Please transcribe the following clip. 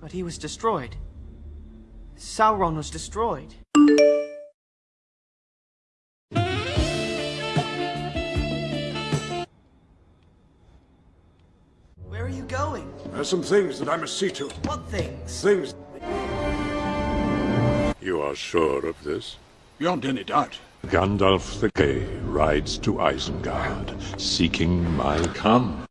But he was destroyed. Sauron was destroyed. Where are you going? There are some things that I must see to. What things? Things You are sure of this? beyond any doubt. Gandalf the Grey rides to Isengard, seeking my come.